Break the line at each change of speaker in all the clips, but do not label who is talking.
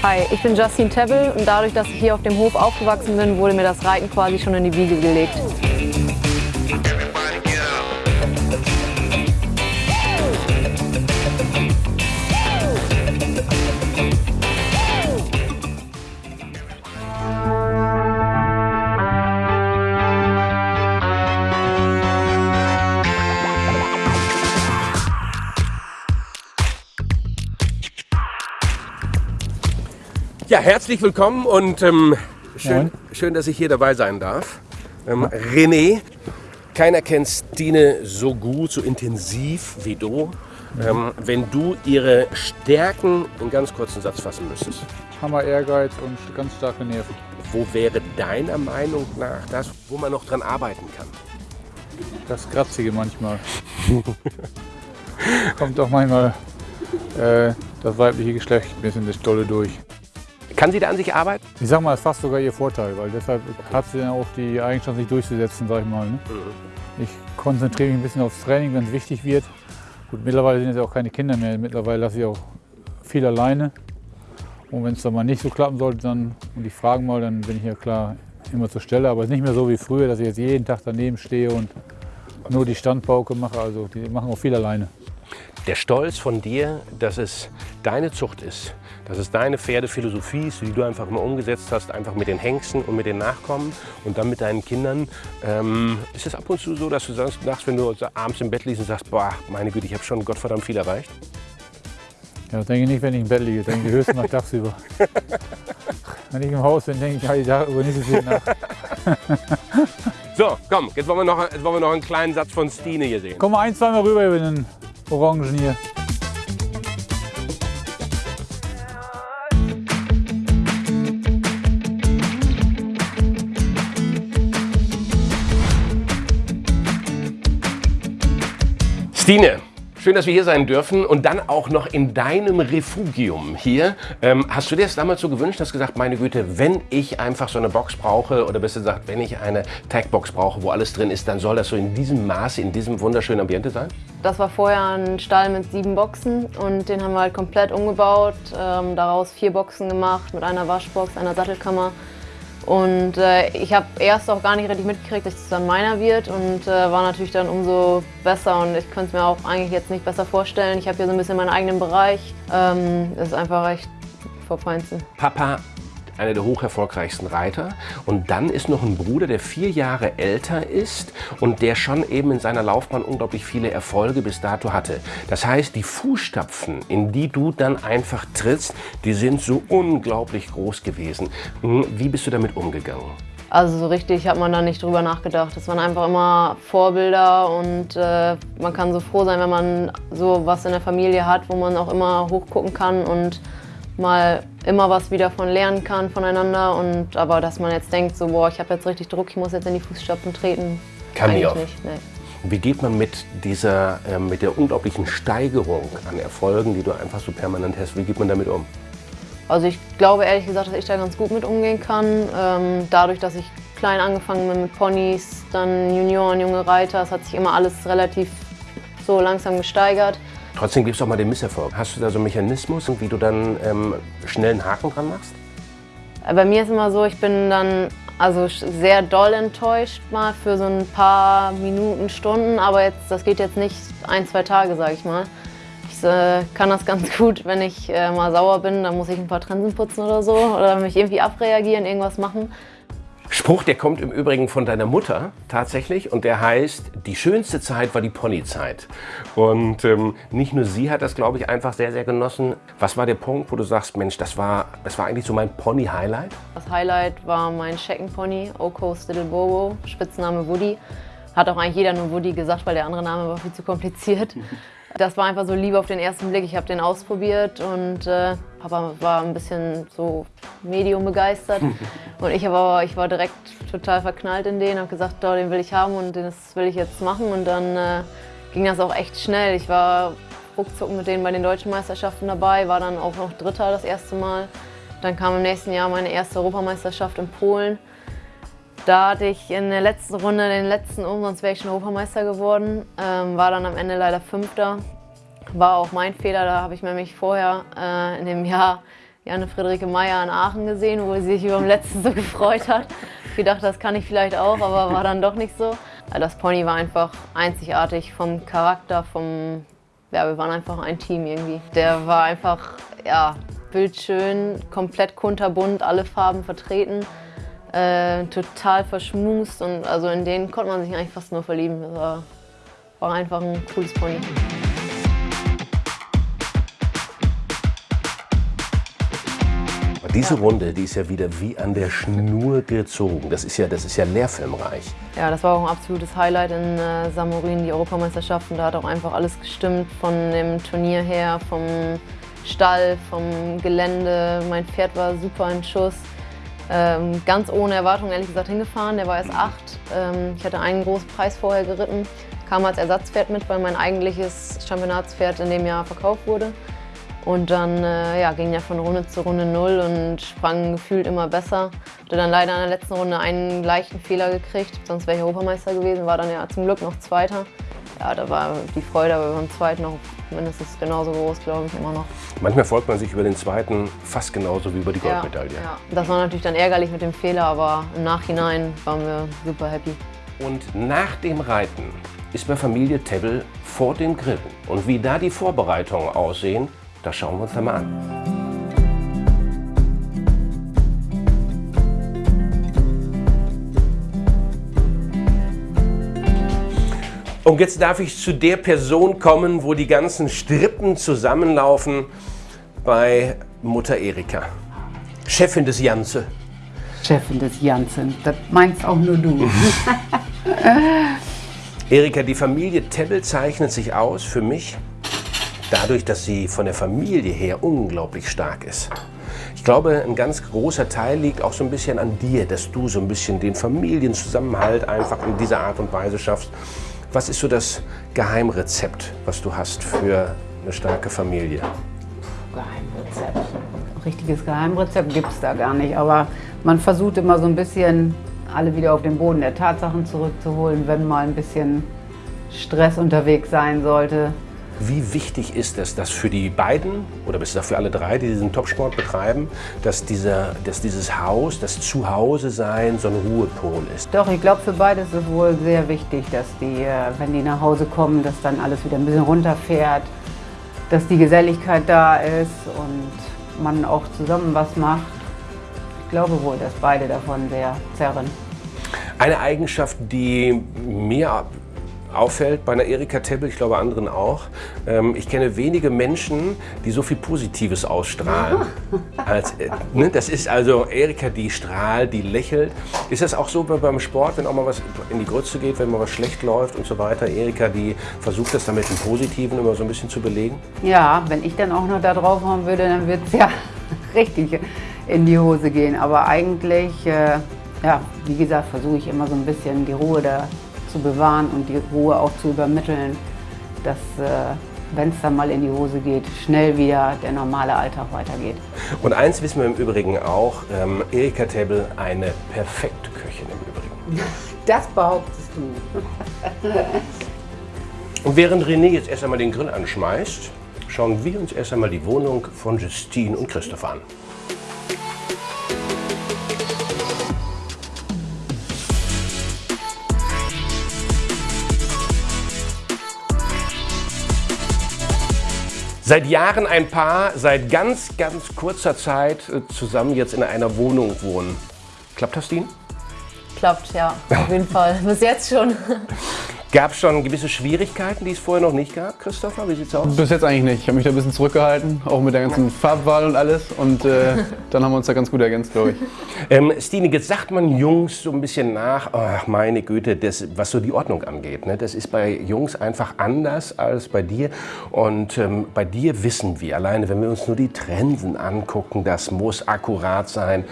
Hi, ich bin Justine Tebbel und dadurch, dass ich hier auf dem Hof aufgewachsen bin, wurde mir das Reiten quasi schon in die Wiege gelegt.
Ja, herzlich willkommen und ähm, schön, schön, dass ich hier dabei sein darf. Ähm, René, keiner kennt Stine so gut, so intensiv wie du. Ähm, wenn du ihre Stärken in ganz kurzen Satz fassen müsstest,
Hammer Ehrgeiz und ganz starke Nerven.
wo wäre deiner Meinung nach das, wo man noch dran arbeiten kann?
Das Kratzige manchmal. Kommt auch manchmal äh, das weibliche Geschlecht ein bisschen das Dolle durch.
Kann sie da an sich arbeiten?
Ich sag mal, das ist fast sogar ihr Vorteil, weil deshalb hat sie dann auch die Eigenschaft, sich durchzusetzen, sag ich mal. Ne? Ich konzentriere mich ein bisschen aufs Training, wenn es wichtig wird. Gut, mittlerweile sind es ja auch keine Kinder mehr. Mittlerweile lasse ich auch viel alleine. Und wenn es dann mal nicht so klappen sollte, dann, und die fragen mal, dann bin ich ja klar immer zur Stelle. Aber es ist nicht mehr so wie früher, dass ich jetzt jeden Tag daneben stehe und nur die Standpauke mache. Also die machen auch viel alleine.
Der Stolz von dir, dass es deine Zucht ist, dass es deine Pferdephilosophie ist, die du einfach mal umgesetzt hast, einfach mit den Hengsten und mit den Nachkommen und dann mit deinen Kindern. Ähm, ist es ab und zu so, dass du sagst, nachts, wenn du abends im Bett liegst und sagst, boah, meine Güte, ich habe schon Gottverdammt viel erreicht?
Ja, das denke ich nicht, wenn ich im Bett liege. Denke ich höchstens nach tagsüber. wenn ich im Haus bin, denke ich halt darüber nicht so viel nach.
So, komm, jetzt wollen wir noch, jetzt wollen wir noch einen kleinen Satz von Stine hier sehen.
Komm mal ein, zwei Mal rüber über den Orangen hier.
Stine, schön, dass wir hier sein dürfen und dann auch noch in deinem Refugium hier. Ähm, hast du dir das damals so gewünscht, hast gesagt, meine Güte, wenn ich einfach so eine Box brauche oder besser gesagt, wenn ich eine Tagbox brauche, wo alles drin ist, dann soll das so in diesem Maße, in diesem wunderschönen Ambiente sein?
Das war vorher ein Stall mit sieben Boxen und den haben wir halt komplett umgebaut, ähm, daraus vier Boxen gemacht mit einer Waschbox, einer Sattelkammer. Und äh, ich habe erst auch gar nicht richtig mitgekriegt, dass es dann meiner wird und äh, war natürlich dann umso besser und ich könnte es mir auch eigentlich jetzt nicht besser vorstellen. Ich habe hier so ein bisschen meinen eigenen Bereich. Ähm, das ist einfach echt vom Feinsten.
Papa, einer der hocherfolgreichsten Reiter. Und dann ist noch ein Bruder, der vier Jahre älter ist und der schon eben in seiner Laufbahn unglaublich viele Erfolge bis dato hatte. Das heißt, die Fußstapfen, in die du dann einfach trittst, die sind so unglaublich groß gewesen. Hm, Wie bist du damit umgegangen?
Also so richtig hat man da nicht drüber nachgedacht. Das waren einfach immer Vorbilder und äh, man kann so froh sein, wenn man so was in der Familie hat, wo man auch immer hochgucken kann und mal immer was wieder von lernen kann voneinander. Und aber dass man jetzt denkt, so boah, ich habe jetzt richtig Druck, ich muss jetzt in die Fußstapfen treten.
Kann nie
eigentlich
auf.
nicht. Nee.
Wie geht man mit dieser, äh, mit der unglaublichen Steigerung an Erfolgen, die du einfach so permanent hast, wie geht man damit um?
Also ich glaube ehrlich gesagt, dass ich da ganz gut mit umgehen kann. Ähm, dadurch, dass ich klein angefangen bin mit Ponys, dann Junioren, junge Reiter, es hat sich immer alles relativ so langsam gesteigert.
Trotzdem gibt es auch mal den Misserfolg. Hast du da so einen Mechanismus, wie du dann ähm, schnell einen Haken dran machst?
Äh, Bei mir ist immer so, ich bin dann also sehr doll enttäuscht mal für so ein paar Minuten, Stunden, aber jetzt, das geht jetzt nicht ein, zwei Tage, sage ich mal. Ich äh, kann das ganz gut, wenn ich äh, mal sauer bin, dann muss ich ein paar Trensen putzen oder so oder mich irgendwie abreagieren, irgendwas machen.
Spruch, der kommt im Übrigen von deiner Mutter tatsächlich und der heißt, die schönste Zeit war die Ponyzeit. Und ähm, nicht nur sie hat das, glaube ich, einfach sehr, sehr genossen. Was war der Punkt, wo du sagst, Mensch, das war, das war eigentlich so mein Pony-Highlight?
Das Highlight war mein Sheckenpony, Oco's Little Bobo, Spitzname Woody. Hat auch eigentlich jeder nur Woody gesagt, weil der andere Name war viel zu kompliziert. Das war einfach so Liebe auf den ersten Blick. Ich habe den ausprobiert und äh, Papa war ein bisschen so medium begeistert. Und ich, aber, ich war direkt total verknallt in den, habe gesagt, oh, den will ich haben und das will ich jetzt machen. Und dann äh, ging das auch echt schnell. Ich war ruckzuck mit denen bei den deutschen Meisterschaften dabei, war dann auch noch Dritter das erste Mal. Dann kam im nächsten Jahr meine erste Europameisterschaft in Polen. Da hatte ich in der letzten Runde den letzten um, sonst wäre ich schon Europameister geworden. Ähm, war dann am Ende leider Fünfter. War auch mein Fehler, da habe ich nämlich vorher äh, in dem Jahr die Anne-Friederike Meyer in Aachen gesehen, wo sie sich über den letzten so gefreut hat. Ich gedacht, das kann ich vielleicht auch, aber war dann doch nicht so. Das Pony war einfach einzigartig vom Charakter, vom... Ja, wir waren einfach ein Team irgendwie. Der war einfach, ja, bildschön, komplett kunterbunt, alle Farben vertreten. Äh, total verschmust und also in den konnte man sich eigentlich fast nur verlieben. Das war, war einfach ein cooles Pony.
Diese Runde, die ist ja wieder wie an der Schnur gezogen. Das ist ja, das ist ja lehrfilmreich.
Ja, das war auch ein absolutes Highlight in äh, Samorin, die Europameisterschaften. Da hat auch einfach alles gestimmt, von dem Turnier her, vom Stall, vom Gelände. Mein Pferd war super in Schuss. Ähm, ganz ohne Erwartung ehrlich gesagt hingefahren. Der war erst acht. Ähm, ich hatte einen großen Preis vorher geritten, kam als Ersatzpferd mit, weil mein eigentliches Championatspferd in dem Jahr verkauft wurde. Und dann äh, ja, ging er von Runde zu Runde null und sprang gefühlt immer besser. Hatte dann leider in der letzten Runde einen leichten Fehler gekriegt, sonst wäre ich Europameister gewesen, war dann ja zum Glück noch Zweiter. Ja, da war die Freude aber beim Zweiten noch mindestens genauso groß, glaube ich, immer noch.
Manchmal freut man sich über den Zweiten fast genauso wie über die Goldmedaille.
Ja, ja. Das war natürlich dann ärgerlich mit dem Fehler, aber im Nachhinein waren wir super happy.
Und nach dem Reiten ist bei Familie Tebbel vor dem Grillen. Und wie da die Vorbereitungen aussehen, das schauen wir uns einmal an. Und jetzt darf ich zu der Person kommen, wo die ganzen Strippen zusammenlaufen bei Mutter Erika. Chefin des Janze.
Chefin des Janzen, das meinst auch nur du.
Erika, die Familie Tebbel zeichnet sich aus für mich dadurch, dass sie von der Familie her unglaublich stark ist. Ich glaube, ein ganz großer Teil liegt auch so ein bisschen an dir, dass du so ein bisschen den Familienzusammenhalt einfach in dieser Art und Weise schaffst. Was ist so das Geheimrezept, was du hast für eine starke Familie?
Geheimrezept. Richtiges Geheimrezept gibt es da gar nicht, aber man versucht immer so ein bisschen alle wieder auf den Boden der Tatsachen zurückzuholen, wenn mal ein bisschen Stress unterwegs sein sollte.
Wie wichtig ist es, dass für die beiden oder bis für alle drei, die diesen Topsport betreiben, dass, dieser, dass dieses Haus, das Zuhause-Sein so ein Ruhepol ist?
Doch, ich glaube, für beide ist es wohl sehr wichtig, dass die, äh, wenn die nach Hause kommen, dass dann alles wieder ein bisschen runterfährt, dass die Geselligkeit da ist und man auch zusammen was macht. Ich glaube wohl, dass beide davon sehr zerren.
Eine Eigenschaft, die mir auffällt bei einer Erika Tebbel, ich glaube anderen auch. Ähm, ich kenne wenige Menschen, die so viel Positives ausstrahlen. Als, äh, ne, das ist also Erika, die strahlt, die lächelt. Ist das auch so beim Sport, wenn auch mal was in die Grütze geht, wenn mal was schlecht läuft und so weiter? Erika, die versucht das damit im Positiven immer so ein bisschen zu belegen?
Ja, wenn ich dann auch noch da drauf haben würde, dann wird es ja richtig in die Hose gehen. Aber eigentlich, äh, ja, wie gesagt, versuche ich immer so ein bisschen die Ruhe da zu bewahren und die Ruhe auch zu übermitteln, dass, äh, wenn es dann mal in die Hose geht, schnell wieder der normale Alltag weitergeht.
Und eins wissen wir im Übrigen auch, ähm, Erika Table eine perfekte Köchin im Übrigen.
Das behauptest du.
und während René jetzt erst einmal den Grill anschmeißt, schauen wir uns erst einmal die Wohnung von Justine und Christoph an. Seit Jahren ein Paar, seit ganz, ganz kurzer Zeit äh, zusammen jetzt in einer Wohnung wohnen. Klappt das, Dean?
Klappt, ja, auf jeden Fall. Bis jetzt schon.
Gab es schon gewisse Schwierigkeiten, die es vorher noch nicht gab, Christopher? Wie sieht's aus?
Bis jetzt eigentlich nicht. Ich habe mich da ein bisschen zurückgehalten, auch mit der ganzen Farbwahl und alles. Und äh, dann haben wir uns da ganz gut ergänzt, glaube ich.
Ähm, Stine, jetzt sagt man Jungs so ein bisschen nach, ach meine Güte, das, was so die Ordnung angeht. Ne? Das ist bei Jungs einfach anders als bei dir. Und ähm, bei dir wissen wir, alleine wenn wir uns nur die Trensen angucken, das muss akkurat sein.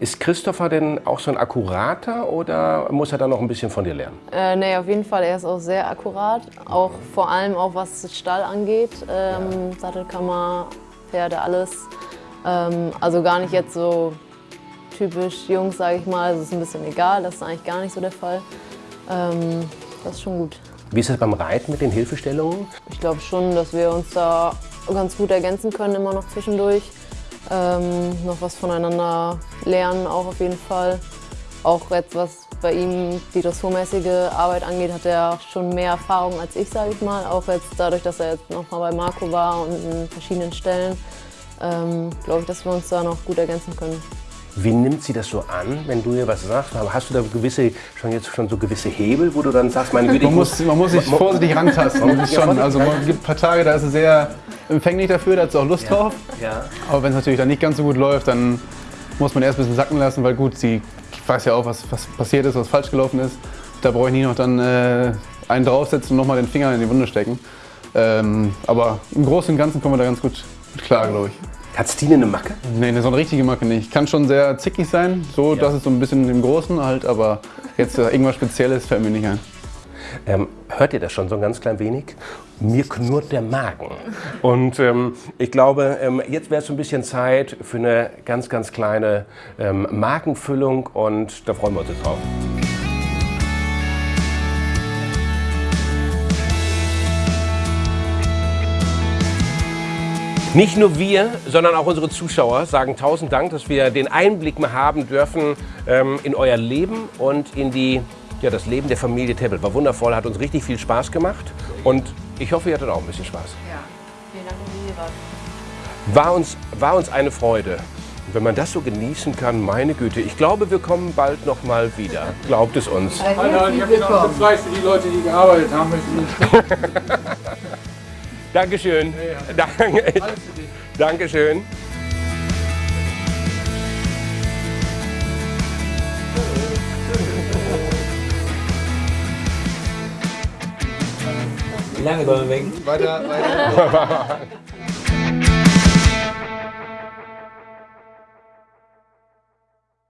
Ist Christopher denn auch so ein Akkurater oder muss er da noch ein bisschen von dir lernen?
Äh, nee, auf jeden Fall. Er ist auch sehr akkurat. Auch vor allem auch was Stall angeht. Ähm, ja. Sattelkammer, Pferde, alles. Ähm, also gar nicht jetzt so typisch Jungs, sage ich mal. Also ist ein bisschen egal. Das ist eigentlich gar nicht so der Fall. Ähm, das ist schon gut.
Wie ist das beim Reiten mit den Hilfestellungen?
Ich glaube schon, dass wir uns da ganz gut ergänzen können, immer noch zwischendurch. ähm, noch was voneinander lernen, auch auf jeden Fall. Auch jetzt, was bei ihm die dressurmäßige Arbeit angeht, hat er schon mehr Erfahrung als ich, sage ich mal. Auch jetzt dadurch, dass er jetzt noch mal bei Marco war und in verschiedenen Stellen, ähm, glaube ich, dass wir uns da noch gut ergänzen können.
Wie nimmt sie das so an, wenn du ihr was sagst? Hast du da gewisse, schon jetzt schon so gewisse Hebel, wo du dann sagst, meine Güte,
Man muss, man muss sich vorsichtig rantasten.
Man muss
schon,
vorsichtig
also man gibt ein paar Tage, da ist sie sehr empfänglich dafür, da hat sie auch Lust drauf.
Ja.
Aber wenn es natürlich dann nicht ganz so gut läuft, dann muss man erst ein bisschen sacken lassen, weil gut, sie weiß ja auch, was, was passiert ist, was falsch gelaufen ist. Da brauche ich nie noch dann äh, einen draufsetzen und nochmal den Finger in die Wunde stecken. Ähm, aber im Großen und Ganzen kommen wir da ganz gut, klar, glaube ich.
Hat Stine eine Macke?
Nee, so eine richtige Macke nicht. Kann schon sehr zickig sein, so, das ist so ein bisschen im Großen halt, aber jetzt äh, irgendwas Spezielles fällt mir nicht ein.
Ähm, hört ihr das schon so ein ganz klein wenig? Mir knurrt der Magen. Und ähm, ich glaube, ähm, jetzt wäre es ein bisschen Zeit für eine ganz, ganz kleine ähm, Markenfüllung und da freuen wir uns jetzt drauf. Nicht nur wir, sondern auch unsere Zuschauer sagen tausend Dank, dass wir den Einblick mal haben dürfen ähm, in euer Leben und in die, ja, das Leben der Familie Tebbel. War wundervoll, hat uns richtig viel Spaß gemacht und ich hoffe, ihr hattet auch ein bisschen Spaß.
Ja, vielen Dank, dass ihr hier wart.
War uns, war uns eine Freude. Und wenn man das so genießen kann, meine Güte, ich glaube, wir kommen bald noch mal wieder. Glaubt es uns.
Alter, ich habe noch einen Preis für die Leute, die gearbeitet haben. Möchten.
Dankeschön. Danke. Dankeschön.
Wie lange wollen wir weg?
Weiter, weiter.